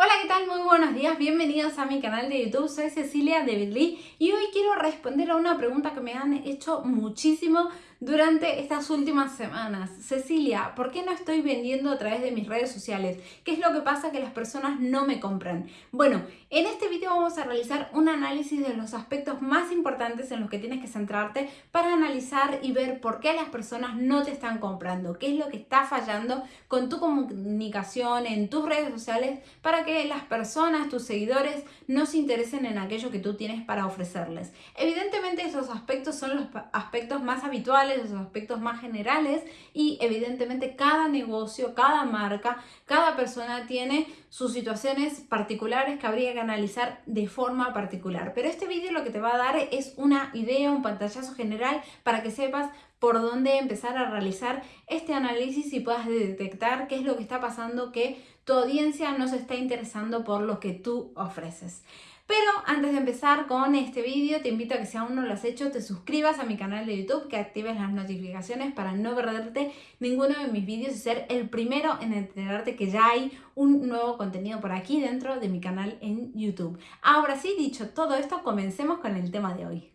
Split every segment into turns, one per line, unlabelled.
Hola, ¿qué tal? Muy buenos días, bienvenidos a mi canal de YouTube, soy Cecilia de Lee y hoy quiero responder a una pregunta que me han hecho muchísimo durante estas últimas semanas. Cecilia, ¿por qué no estoy vendiendo a través de mis redes sociales? ¿Qué es lo que pasa que las personas no me compran? Bueno, en este video vamos a realizar un análisis de los aspectos más importantes en los que tienes que centrarte para analizar y ver por qué las personas no te están comprando, qué es lo que está fallando con tu comunicación en tus redes sociales para que las personas, tus seguidores, no se interesen en aquello que tú tienes para ofrecerles. Evidentemente esos aspectos son los aspectos más habituales los aspectos más generales y evidentemente cada negocio, cada marca, cada persona tiene sus situaciones particulares que habría que analizar de forma particular. Pero este vídeo lo que te va a dar es una idea, un pantallazo general para que sepas por dónde empezar a realizar este análisis y puedas detectar qué es lo que está pasando que tu audiencia no se está interesando por lo que tú ofreces. Pero antes de empezar con este vídeo, te invito a que si aún no lo has hecho, te suscribas a mi canal de YouTube, que actives las notificaciones para no perderte ninguno de mis vídeos y ser el primero en enterarte que ya hay un nuevo contenido por aquí dentro de mi canal en YouTube. Ahora sí, dicho todo esto, comencemos con el tema de hoy.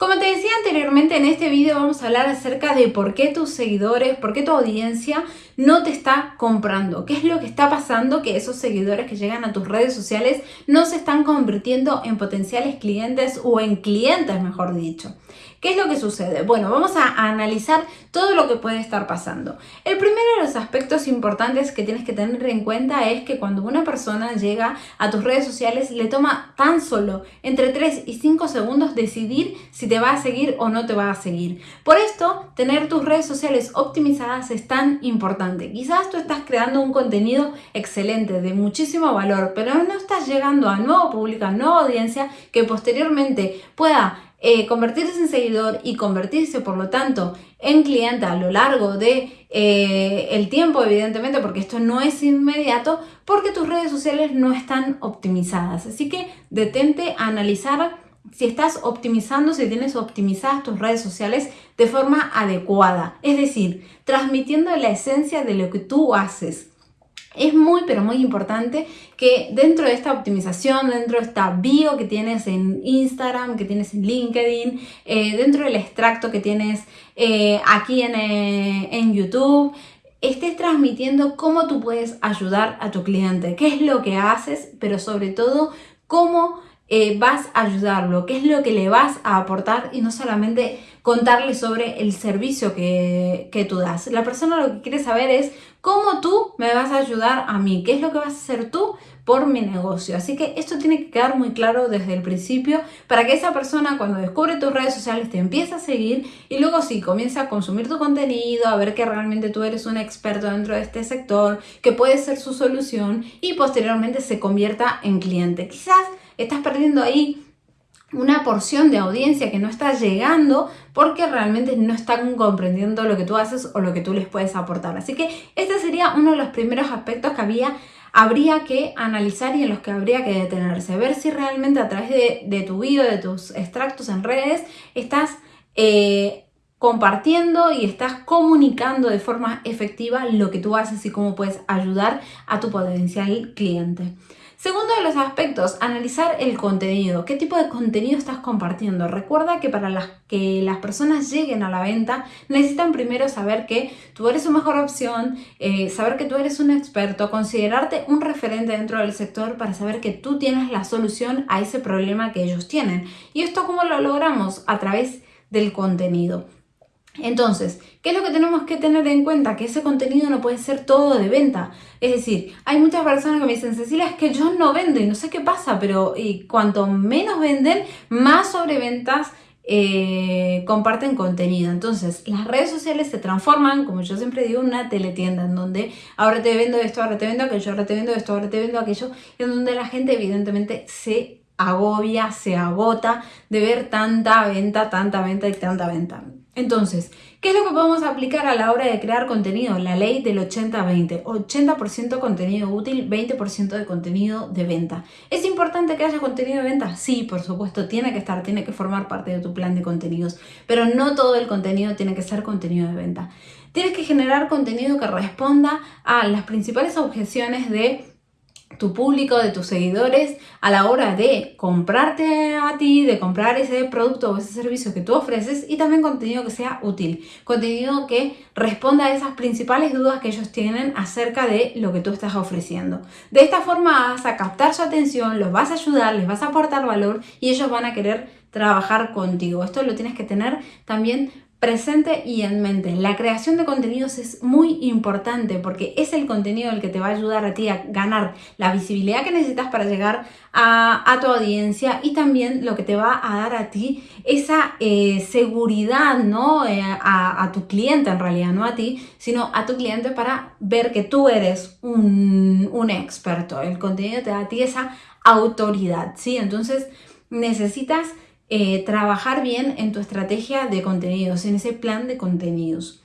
Como te decía anteriormente, en este vídeo vamos a hablar acerca de por qué tus seguidores, por qué tu audiencia no te está comprando. ¿Qué es lo que está pasando que esos seguidores que llegan a tus redes sociales no se están convirtiendo en potenciales clientes o en clientes, mejor dicho? ¿Qué es lo que sucede? Bueno, vamos a analizar todo lo que puede estar pasando. El primero de los aspectos importantes que tienes que tener en cuenta es que cuando una persona llega a tus redes sociales le toma tan solo entre 3 y 5 segundos decidir si te va a seguir o no te va a seguir. Por esto, tener tus redes sociales optimizadas es tan importante. Quizás tú estás creando un contenido excelente, de muchísimo valor, pero no estás llegando a nuevo público, a nueva audiencia que posteriormente pueda eh, convertirse en seguidor y convertirse por lo tanto en cliente a lo largo de eh, el tiempo evidentemente porque esto no es inmediato porque tus redes sociales no están optimizadas. Así que detente a analizar si estás optimizando, si tienes optimizadas tus redes sociales de forma adecuada. Es decir, transmitiendo la esencia de lo que tú haces es muy, pero muy importante que dentro de esta optimización, dentro de esta bio que tienes en Instagram, que tienes en LinkedIn, eh, dentro del extracto que tienes eh, aquí en, eh, en YouTube, estés transmitiendo cómo tú puedes ayudar a tu cliente, qué es lo que haces, pero sobre todo cómo vas a ayudarlo, qué es lo que le vas a aportar y no solamente contarle sobre el servicio que, que tú das. La persona lo que quiere saber es cómo tú me vas a ayudar a mí, qué es lo que vas a hacer tú por mi negocio. Así que esto tiene que quedar muy claro desde el principio para que esa persona cuando descubre tus redes sociales te empiece a seguir y luego sí, comienza a consumir tu contenido, a ver que realmente tú eres un experto dentro de este sector, que puede ser su solución y posteriormente se convierta en cliente. Quizás estás perdiendo ahí una porción de audiencia que no está llegando porque realmente no están comprendiendo lo que tú haces o lo que tú les puedes aportar. Así que este sería uno de los primeros aspectos que había, habría que analizar y en los que habría que detenerse. Ver si realmente a través de, tu video, de tus extractos en redes, estás... Eh, compartiendo y estás comunicando de forma efectiva lo que tú haces y cómo puedes ayudar a tu potencial cliente. Segundo de los aspectos, analizar el contenido. ¿Qué tipo de contenido estás compartiendo? Recuerda que para que las personas lleguen a la venta necesitan primero saber que tú eres su mejor opción, eh, saber que tú eres un experto, considerarte un referente dentro del sector para saber que tú tienes la solución a ese problema que ellos tienen. ¿Y esto cómo lo logramos? A través del contenido. Entonces, ¿qué es lo que tenemos que tener en cuenta? Que ese contenido no puede ser todo de venta. Es decir, hay muchas personas que me dicen, Cecilia, es que yo no vendo y no sé qué pasa, pero y cuanto menos venden, más sobreventas eh, comparten contenido. Entonces, las redes sociales se transforman, como yo siempre digo, en una teletienda, en donde ahora te vendo esto, ahora te vendo aquello, ahora te vendo esto, ahora te vendo aquello, en donde la gente evidentemente se agobia, se agota de ver tanta venta, tanta venta y tanta venta. Entonces, ¿qué es lo que podemos aplicar a la hora de crear contenido? La ley del 80-20. 80%, contenido útil, 20% de contenido de venta. ¿Es importante que haya contenido de venta? Sí, por supuesto, tiene que estar, tiene que formar parte de tu plan de contenidos, pero no todo el contenido tiene que ser contenido de venta. Tienes que generar contenido que responda a las principales objeciones de tu público, de tus seguidores a la hora de comprarte a ti, de comprar ese producto o ese servicio que tú ofreces y también contenido que sea útil, contenido que responda a esas principales dudas que ellos tienen acerca de lo que tú estás ofreciendo. De esta forma vas a captar su atención, los vas a ayudar, les vas a aportar valor y ellos van a querer trabajar contigo. Esto lo tienes que tener también presente y en mente. La creación de contenidos es muy importante porque es el contenido el que te va a ayudar a ti a ganar la visibilidad que necesitas para llegar a, tu audiencia y también lo que te va a dar a ti esa eh, seguridad, ¿no? Eh, a, tu cliente en realidad, no a ti, sino a tu cliente para ver que tú eres un, un experto. El contenido te da a ti esa autoridad, ¿sí? Entonces necesitas eh, trabajar bien en tu estrategia de contenidos, en ese plan de contenidos.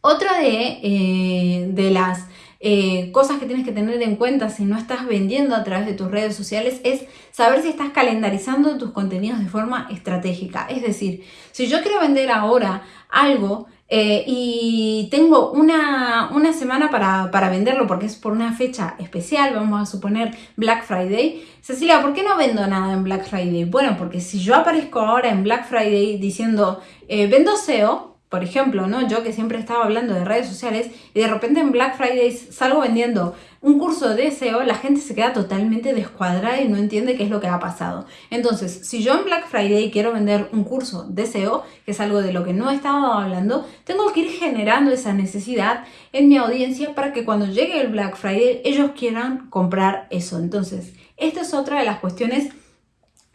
Otra de, eh, de las eh, cosas que tienes que tener en cuenta si no estás vendiendo a través de tus redes sociales es saber si estás calendarizando tus contenidos de forma estratégica. Es decir, si yo quiero vender ahora algo eh, y tengo una, semana para, venderlo porque es por una fecha especial, vamos a suponer Black Friday. Cecilia, ¿por qué no vendo nada en Black Friday? Bueno, porque si yo aparezco ahora en Black Friday diciendo eh, vendo SEO, por ejemplo, ¿no? Yo que siempre estaba hablando de redes sociales y de repente en Black Friday salgo vendiendo un curso de SEO, la gente se queda totalmente descuadrada y no entiende qué es lo que ha pasado. Entonces, si yo en Black Friday quiero vender un curso de SEO, que es algo de lo que no he estado hablando, tengo que ir generando esa necesidad en mi audiencia para que cuando llegue el Black Friday ellos quieran comprar eso. Entonces, esta es otra de las cuestiones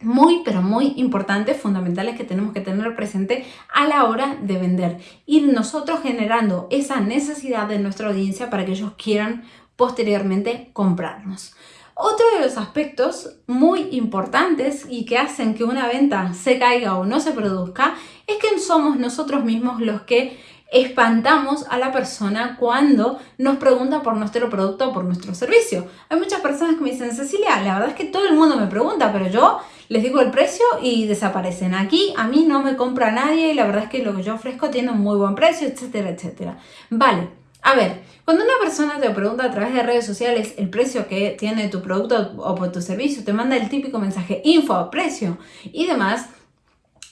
muy, pero muy importantes, fundamentales que tenemos que tener presente a la hora de vender. Ir nosotros generando esa necesidad de nuestra audiencia para que ellos quieran posteriormente comprarnos. Otro de los aspectos muy importantes y que hacen que una venta se caiga o no se produzca es que somos nosotros mismos los que espantamos a la persona cuando nos pregunta por nuestro producto o por nuestro servicio. Hay muchas personas que me dicen, Cecilia, la verdad es que todo el mundo me pregunta, pero yo les digo el precio y desaparecen. Aquí a mí no me compra nadie y la verdad es que lo que yo ofrezco tiene un muy buen precio, etcétera, etcétera. Vale, a ver, cuando una persona te pregunta a través de redes sociales el precio que tiene tu producto o por tu servicio, te manda el típico mensaje info, precio y demás,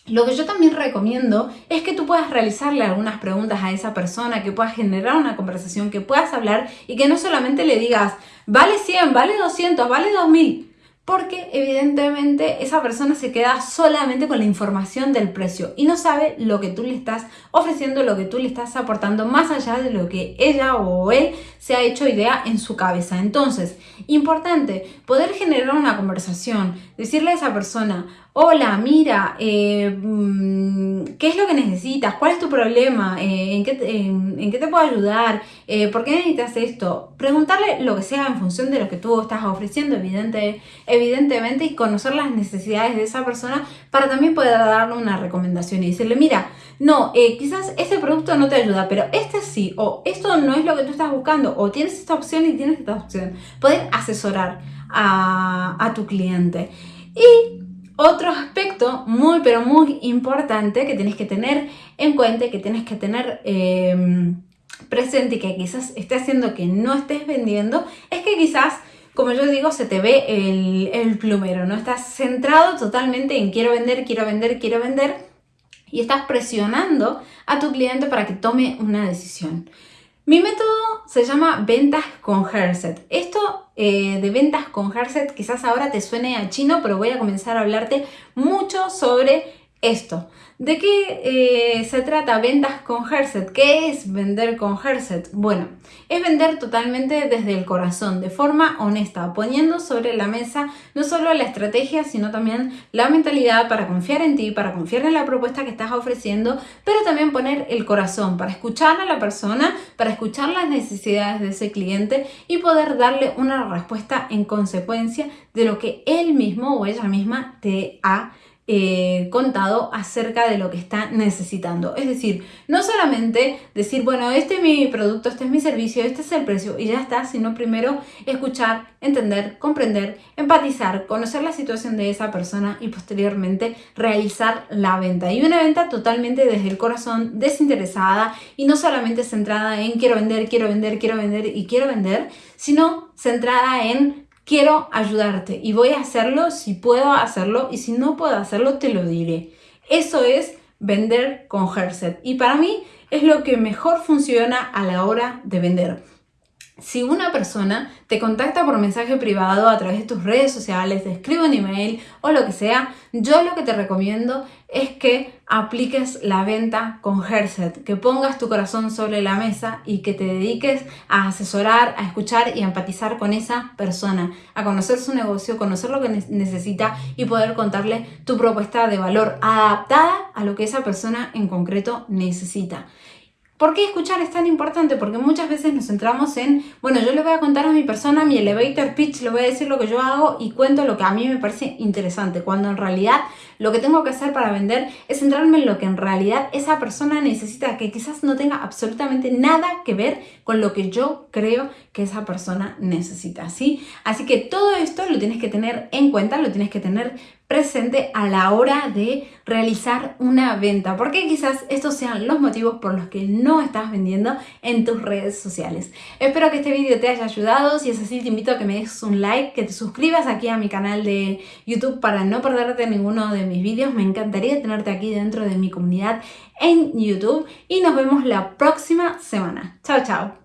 lo que yo también recomiendo es que tú puedas realizarle algunas preguntas a esa persona, que puedas generar una conversación, que puedas hablar y que no solamente le digas, vale 100, vale 200, vale 2000 porque evidentemente esa persona se queda solamente con la información del precio y no sabe lo que tú le estás ofreciendo, lo que tú le estás aportando más allá de lo que ella o él se ha hecho idea en su cabeza. Entonces, importante, poder generar una conversación, decirle a esa persona, hola, mira, eh, mm, ¿qué es lo que necesitas? ¿Cuál es tu problema? Eh, ¿en, qué, te puedo ayudar? Eh, ¿Por qué necesitas esto? Preguntarle lo que sea en función de lo que tú estás ofreciendo, evidente, evidentemente, y conocer las necesidades de esa persona para también poder darle una recomendación y decirle, mira, no, quizás este producto no te ayuda, pero este sí, o esto no es lo que tú estás buscando, o tienes esta opción y tienes esta opción. Poder asesorar a, a tu cliente. Y otro aspecto muy pero muy importante que tienes que tener en cuenta que tienes que tener em, presente y que quizás esté haciendo que no estés vendiendo es que quizás como yo digo, se te ve el, el plumero, ¿no? Estás centrado totalmente en quiero vender, quiero vender, quiero vender y estás presionando a tu cliente para que tome una decisión. Mi método se llama ventas con Herset. Esto eh, de ventas con Herset quizás ahora te suene a chino, pero voy a comenzar a hablarte mucho sobre esto. ¿De qué eh, se trata ventas con Herset? ¿Qué es vender con Herset? Bueno, es vender totalmente desde el corazón, de forma honesta, poniendo sobre la mesa no solo la estrategia, sino también la mentalidad para confiar en ti, para confiar en la propuesta que estás ofreciendo, pero también poner el corazón para escuchar a la persona, para escuchar las necesidades de ese cliente y poder darle una respuesta en consecuencia de lo que él mismo o ella misma te ha eh, contado acerca de lo que está necesitando. Es decir, no solamente decir, bueno, este es mi producto, este es mi servicio, este es el precio y ya está, sino primero escuchar, entender, comprender, empatizar, conocer la situación de esa persona y posteriormente realizar la venta. Y una venta totalmente desde el corazón, desinteresada y no solamente centrada en quiero vender, quiero vender, quiero vender y quiero vender, sino centrada en quiero ayudarte y voy a hacerlo si puedo hacerlo y si no puedo hacerlo te lo diré. Eso es vender con Herset y para mí es lo que mejor funciona a la hora de vender. Si una persona te contacta por mensaje privado a través de tus redes sociales, te escribe un email o lo que sea, yo lo que te recomiendo es que apliques la venta con Herset, que pongas tu corazón sobre la mesa y que te dediques a asesorar, a escuchar y a empatizar con esa persona, a conocer su negocio, conocer lo que necesita y poder contarle tu propuesta de valor adaptada a lo que esa persona en concreto necesita. ¿Por qué escuchar es tan importante? Porque muchas veces nos centramos en, bueno, yo le voy a contar a mi persona mi elevator pitch, le voy a decir lo que yo hago y cuento lo que a mí me parece interesante, cuando en realidad lo que tengo que hacer para vender es centrarme en lo que en realidad esa persona necesita, que quizás no tenga absolutamente nada que ver con lo que yo creo que esa persona necesita, ¿sí? Así que todo esto lo tienes que tener en cuenta, lo tienes que tener presente a la hora de realizar una venta, porque quizás estos sean los motivos por los que no estás vendiendo en tus redes sociales. Espero que este vídeo te haya ayudado, si es así te invito a que me dejes un like, que te suscribas aquí a mi canal de YouTube para no perderte ninguno de mis vídeos, me encantaría tenerte aquí dentro de mi comunidad en YouTube y nos vemos la próxima semana. Chao, chao.